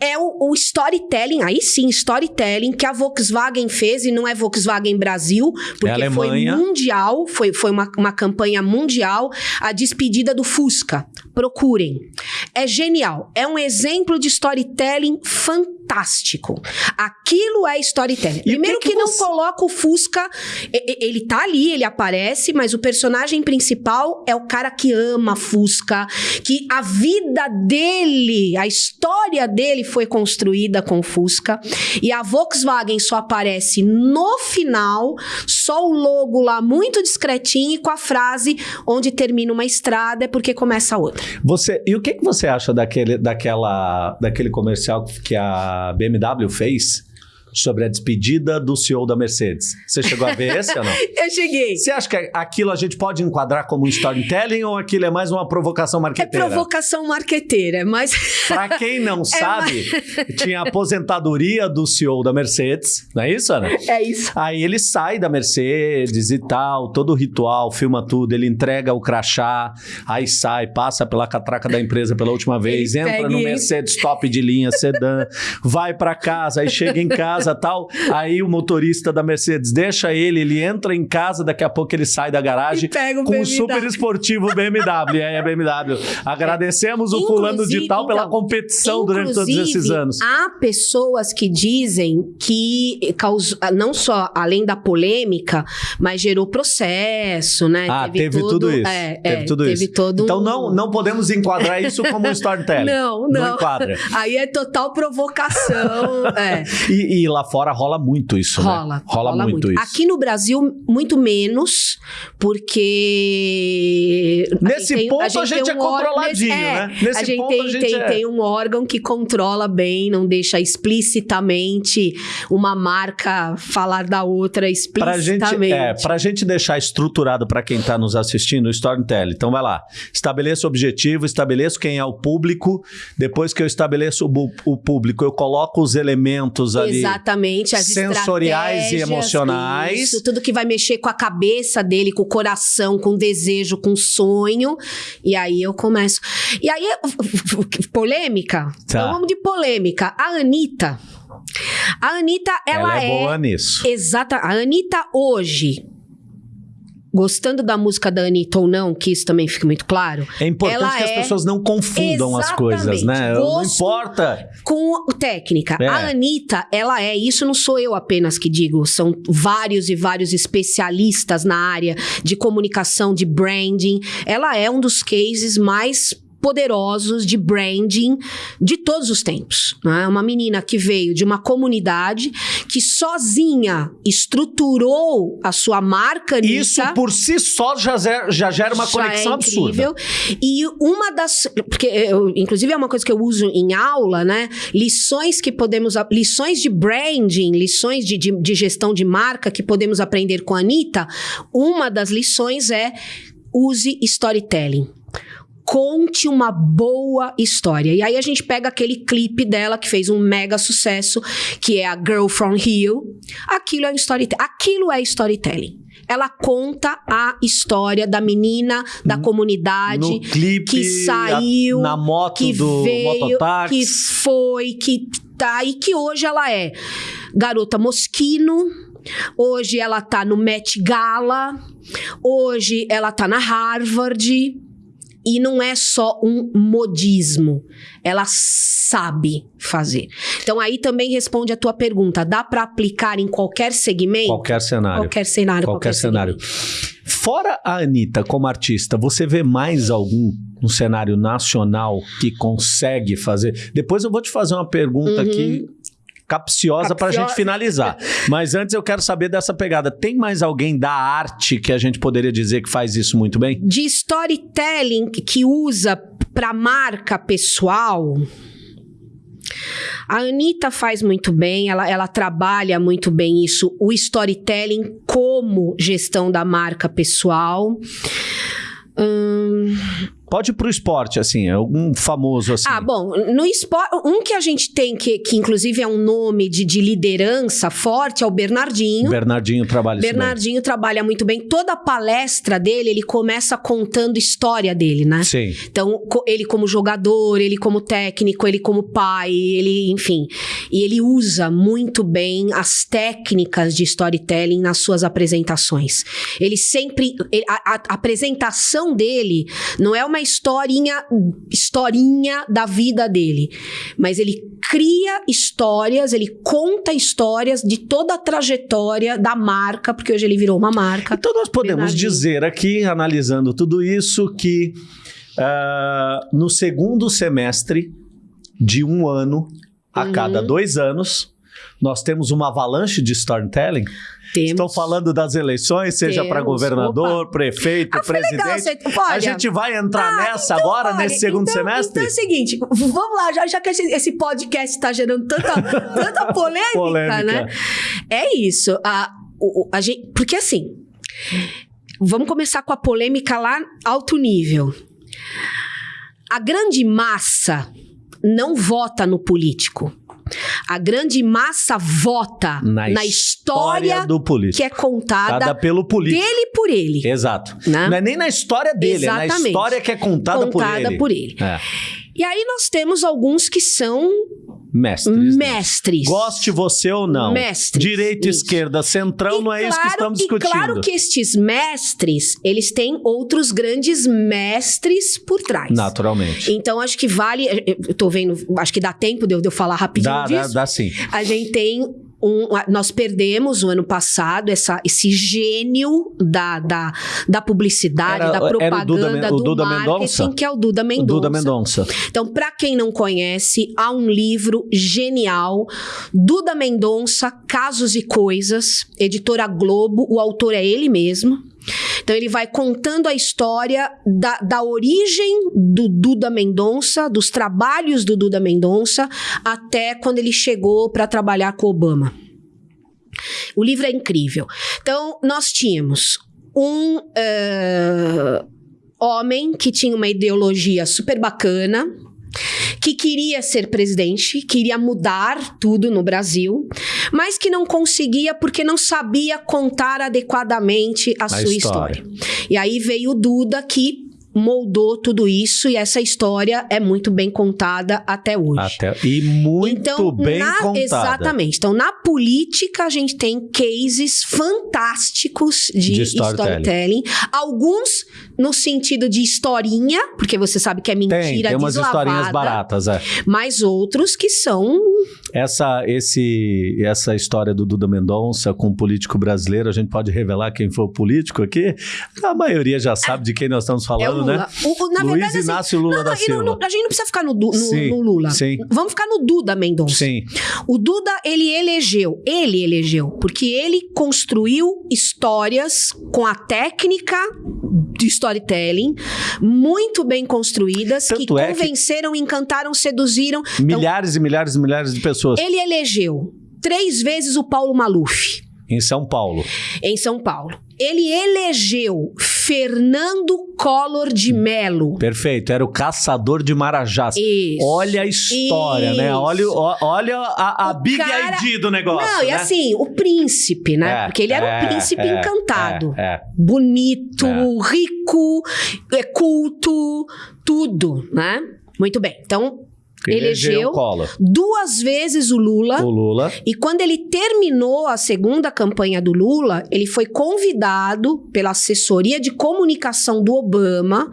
é o, o storytelling, aí sim, storytelling, que a Volkswagen fez, e não é Volkswagen Brasil, porque É foi mundial, foi, foi uma, uma campanha mundial, a despedida do Fusca. Procurem. É genial. É um exemplo de storytelling fantástico. Fantástico. Aquilo é storytelling. Primeiro que, que, que você... não coloca o Fusca, ele tá ali, ele aparece, mas o personagem principal é o cara que ama Fusca, que a vida dele, a história dele foi construída com Fusca, e a Volkswagen só aparece no final, só o logo lá muito discretinho e com a frase onde termina uma estrada é porque começa outra. Você, e o que, que você acha daquele, daquela, daquele comercial que a BMW fez? Sobre a despedida do CEO da Mercedes. Você chegou a ver esse ou não? (laughs) Eu cheguei. Você acha que aquilo a gente pode enquadrar como um storytelling ou aquilo é mais uma provocação marqueteira? É provocação marqueteira, mas... (laughs) Para quem não é sabe, tinha a aposentadoria do CEO da Mercedes, não é isso, Ana? É isso. Aí ele sai da Mercedes e tal, todo o ritual, filma tudo, ele entrega o crachá, aí sai, passa pela catraca da empresa pela última vez, ele entra no Mercedes top de linha, sedã, vai para casa, aí chega em casa, casa tal. Aí o motorista da Mercedes deixa ele, ele entra em casa, daqui a pouco ele sai da garagem com um super esportivo BMW. e aí a BMW. Agradecemos o fulano de tal pela então, competição durante todos esses anos. Há pessoas que dizem que causou, não só além da polêmica, mas gerou processo, né? Ah, teve, teve todo, tudo isso. É, teve é, tudo teve isso. Todo então um... não, não podemos enquadrar isso como um storytelling. (laughs) Não, não. Não enquadra. Aí é total provocação. (laughs) é. E, e lá fora rola muito isso, rola, né? Rola, rola muito, muito, isso. Aqui no Brasil, muito menos, porque... Nesse a tem, ponto a gente, a gente é um controladinho, nesse, é, né? Nesse a gente, ponto, tem, a gente tem, é... tem um órgão que controla bem, não deixa explicitamente uma marca falar da outra explicitamente. Pra gente, é, pra gente deixar estruturado para quem tá nos assistindo o storytelling. Então vai lá, estabeleça o objetivo, estabeleça quem é o público, depois que eu estabeleço o, o público, eu coloco os elementos ali Exatamente, as sensoriais e emocionais. Isso, tudo que vai mexer com a cabeça dele, com o coração, com o desejo, com o sonho. E aí eu começo. E aí, (laughs) polêmica? Tá. Então vamos de polêmica. A Anitta. A Anitta, ela, ela é, é boa nisso. Exata. A Anitta hoje gostando da música da Anitta ou não, que isso também fica muito claro. É importante que as é... pessoas não confundam as coisas, né? Não importa. Com técnica. É. A Anitta, ela é, isso não sou eu apenas que digo, são vários e vários especialistas na área de comunicação, de branding. Ela é um dos cases mais poderosos de branding de todos os tempos. Né? Uma menina que veio de uma comunidade que sozinha estruturou a sua marca Isso por si só já, já gera uma já conexão é absurda. E uma das. Porque, eu, inclusive, é uma coisa que eu uso em aula, né? Lições que podemos. Lições de branding, lições de, de, de gestão de marca que podemos aprender com a Anitta. Uma das lições é use storytelling conte uma boa história. E aí a gente pega aquele clipe dela que fez um mega sucesso, que é a Girl from Rio. Aquilo é storytelling. Aquilo é storytelling. Ela conta a história da menina da comunidade no clipe, que saiu, a, na moto que do veio, mototáxi. que foi, que tá e que hoje ela é garota mosquino. Hoje ela tá no Met Gala. Hoje ela tá na Harvard. E não é só um modismo. Ela sabe fazer. Então aí também responde a tua pergunta. Dá para aplicar em qualquer segmento? Qualquer cenário. Qualquer cenário. Qualquer, qualquer cenário. Segmento. Fora a Anitta como artista, você vê mais algum no cenário nacional que consegue fazer? Depois eu vou te fazer uma pergunta uhum. aqui capciosa para a gente finalizar. (laughs) Mas antes eu quero saber dessa pegada. Tem mais alguém da arte que a gente poderia dizer que faz isso muito bem? De storytelling que usa para marca pessoal. A Anitta faz muito bem, ela, ela trabalha muito bem isso, o storytelling como gestão da marca pessoal. Hum, Pode ir pro esporte, assim, algum famoso assim. Ah, bom, no esporte, um que a gente tem que, que inclusive é um nome de, de liderança forte é o Bernardinho. Bernardinho trabalha Bernardinho trabalha muito bem. Toda a palestra dele, ele começa contando história dele, né? Sim. Então, ele como jogador, ele como técnico, ele como pai, ele, enfim. E ele usa muito bem as técnicas de storytelling nas suas apresentações. Ele sempre. Ele, a, a apresentação dele não é uma uma historinha, historinha da vida dele, mas ele cria histórias, ele conta histórias de toda a trajetória da marca, porque hoje ele virou uma marca. Então nós podemos Bernardinho. dizer aqui, analisando tudo isso, que ah, no segundo semestre de um ano, a Uhum. cada dois anos, nós temos uma avalanche de storytelling. Temos. Estão falando das eleições, seja para governador, prefeito, Ah, presidente. legal, A gente vai entrar Ah, nessa então, agora, olha, nesse segundo então- semestre? Então é o seguinte, vamos lá, já, já que esse, podcast está gerando tanta, (laughs) tanta polêmica, Polêmica. né? É isso. A, o- a gente, porque assim, vamos começar com a polêmica lá alto nível. A grande massa não vota no político. A grande massa vota Na na, História história do político. que é contada Cada pelo político. dele por ele. Exato. Né? Não é nem na história dele, é na Exatamente. história que é contada, Contada por ele. por ele. É. E aí nós temos alguns que são Mestres. mestres. Goste você ou não. Mestres, Direita, isso. esquerda, centrão, E não é isso que claro- estamos E discutindo. claro que estes mestres, eles têm outros grandes mestres por trás. Naturalmente. Então, acho que vale. Eu tô vendo, acho que dá tempo de eu, de eu falar rapidinho Dá, dá, disso. dá sim. A gente tem um. Nós perdemos o ano passado essa, esse gênio da, da, da publicidade, Era- da o propaganda, Duda o do Duda marketing, Mendonça? que é o Duda O Mendonça. Duda Mendonça. Então, para quem não conhece, há um livro genial, Duda Mendonça, Casos e Coisas, editora Globo, o autor é ele mesmo. Então, ele vai contando a história da, da origem do Duda Mendonça, dos trabalhos do Duda Mendonça, até quando ele chegou para trabalhar com Obama. O livro é incrível. Então, nós tínhamos um eh, homem que tinha uma ideologia super bacana, que queria ser presidente, queria mudar tudo no Brasil, mas que não conseguia porque não sabia contar adequadamente a, sua história. história. E aí veio o Duda que moldou tudo isso e essa história é muito bem contada até hoje. Até, e muito Então, bem na- contada. Exatamente. Então, na política, a gente tem cases fantásticos de, De storytelling. storytelling. Alguns no sentido de historinha, porque você sabe que é mentira Tem, tem umas deslavada, historinhas baratas, é. Mas outros que são... Essa, esse, essa história do Duda Mendonça com o político brasileiro, a gente pode revelar quem foi o político aqui? A maioria já sabe de quem nós estamos É falando, Lula. né? O- o- na Luiz verdade, assim, Inácio Lula não, da Silva. não- a gente não precisa ficar no, Du- no- Sim, no Lula. sim. Vamos ficar no Duda Mendonça. Sim. O Duda, ele elegeu, ele elegeu, porque ele construiu histórias com a técnica de storytelling muito bem construídas, que Tanto é que- convenceram, encantaram, seduziram. Então, Milhares e milhares e milhares de pessoas ele elegeu três vezes o Paulo Maluf em São Paulo. em São Paulo. Ele elegeu Fernando Collor de Mello. Perfeito, era o caçador de Marajás. Isso. Olha a história, né? Isso. Olha, o- olha a, a O Big cara- ID do negócio. Não, e né? assim, o príncipe, né? É, Porque ele era é, um príncipe é, encantado. É, é. bonito, É. rico, é culto, tudo, né? Muito bem. Então, Elegeu. o Collor. duas vezes o Lula. O Lula. E quando ele terminou a segunda campanha do Lula, ele foi convidado pela assessoria de comunicação do Obama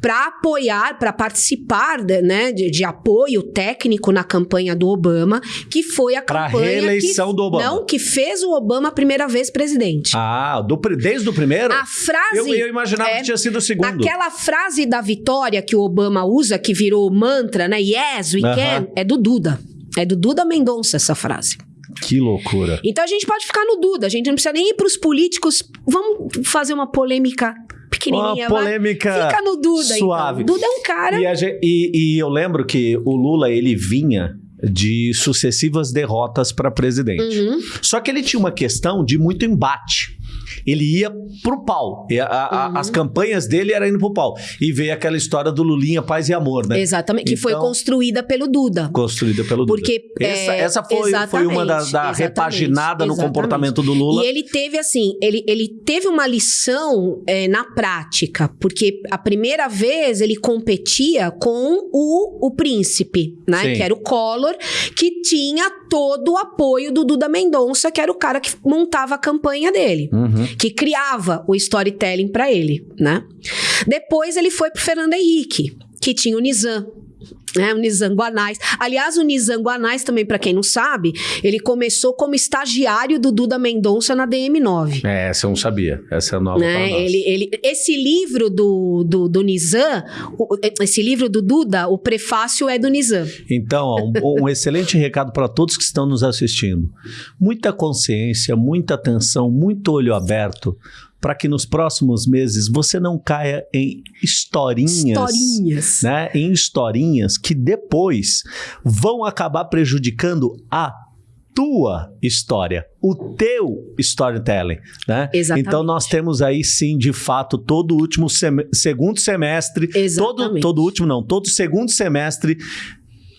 para apoiar, para participar de, né, de, de apoio técnico na campanha do Obama, que foi a Pra campanha reeleição que, do Obama. Não, que fez o Obama a primeira vez presidente. Ah, do desde o primeiro? A frase eu, eu imaginava é- que tinha sido o segundo. Aquela frase da vitória que o Obama usa, que virou mantra, né? Yes, we Aham. can, é do Duda. É do Duda Mendonça essa frase. Que loucura. Então a gente pode ficar no Duda, a gente não precisa nem ir pros políticos. Vamos fazer uma polêmica pequenininha, Uma vai. polêmica Fica no Duda, suave. então. Duda é um cara... E, a gen- e- e eu lembro que o Lula, ele vinha de sucessivas derrotas para presidente. Uhum. Só que ele tinha uma questão de muito embate. Ele ia pro pau. A- a- Uhum. As campanhas dele eram indo pro pau. E veio aquela história do Lulinha, paz e amor, né? Exatamente, que foi Então- construída pelo Duda. Construída pelo Lula. Porque, Essa, é, essa foi, foi uma da, da repaginada no comportamento do Lula. E ele teve assim, ele, ele teve uma lição é, na prática, porque a primeira vez ele competia com o, o príncipe, né? Sim. Que era o Collor, que tinha todo o apoio do Duda Mendonça, que era o cara que montava a campanha dele Uhum. Que criava o storytelling para ele, né? Depois ele foi pro Fernando Henrique, que tinha o Nizam. Né, o Nizam Guanais. Aliás, o Nizam Guanais, também, para quem não sabe, ele começou como estagiário do Duda Mendonça na DM9. É, essa eu não sabia. Essa é a nova né? ele, ele, Esse livro do, do, do Nizam, esse livro do Duda, o prefácio é do Nizam. Então, ó, um, um excelente recado para todos que estão nos assistindo. Muita consciência, muita atenção, muito olho aberto para que nos próximos meses você não caia em historinhas, historinhas, né? Em historinhas que depois vão acabar prejudicando a tua história, o teu storytelling, né? Exatamente. Então nós temos aí sim, de fato, todo o último sem segundo semestre, Exatamente. todo todo último não, todo segundo semestre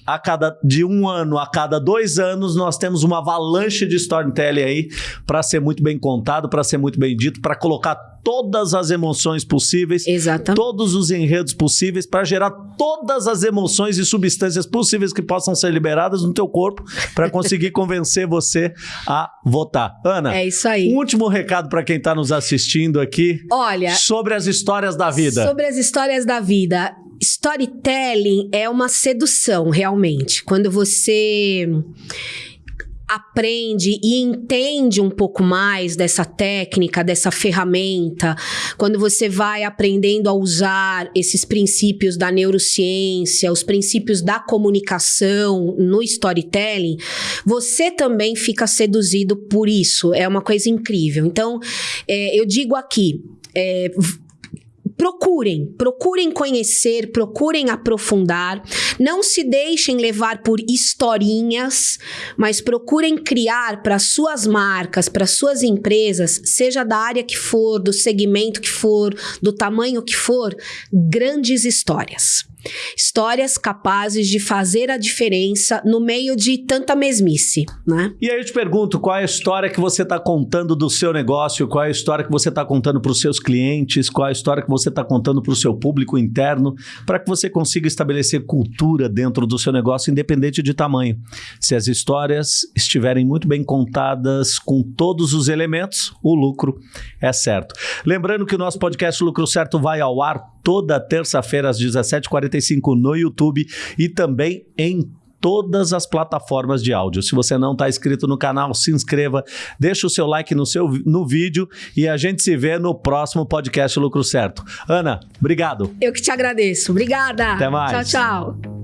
a cada de um ano a cada dois anos nós temos uma avalanche de storytelling aí para ser muito bem contado, para ser muito bem dito, para colocar todas as emoções possíveis, Exatamente. todos os enredos possíveis, para gerar todas as emoções e substâncias possíveis que possam ser liberadas no teu corpo para conseguir (laughs) convencer você a votar. Ana, é isso aí. Um último recado para quem está nos assistindo aqui. Olha, sobre as histórias da vida. Sobre as histórias da vida storytelling é uma sedução, realmente. Quando você aprende e entende um pouco mais dessa técnica, dessa ferramenta, quando você vai aprendendo a usar esses princípios da neurociência, os princípios da comunicação no storytelling, você também fica seduzido por isso. É uma coisa incrível. Então, é, eu digo aqui. É, procurem, procurem conhecer, procurem aprofundar. Não se deixem levar por historinhas, mas procurem criar para suas marcas, para suas empresas, seja da área que for, do segmento que for, do tamanho que for, grandes histórias. Histórias capazes de fazer a diferença no meio de tanta mesmice, né? E aí eu te pergunto, qual é a história que você está contando do seu negócio? Qual é a história que você está contando para os seus clientes? Qual é a história que você está contando para o seu público interno? Para que você consiga estabelecer cultura dentro do seu negócio, independente de tamanho. Se as histórias estiverem muito bem contadas com todos os elementos, o lucro é certo. Lembrando que o nosso podcast Lucro Certo vai ao ar toda terça-feira às 17h45 no YouTube e também em todas as plataformas de áudio. Se você não está inscrito no canal, se inscreva, deixa o seu like no, seu, no vídeo e a gente se vê no próximo podcast Lucro Certo. Ana, obrigado. Eu que te agradeço. Obrigada. Até mais. Tchau, tchau.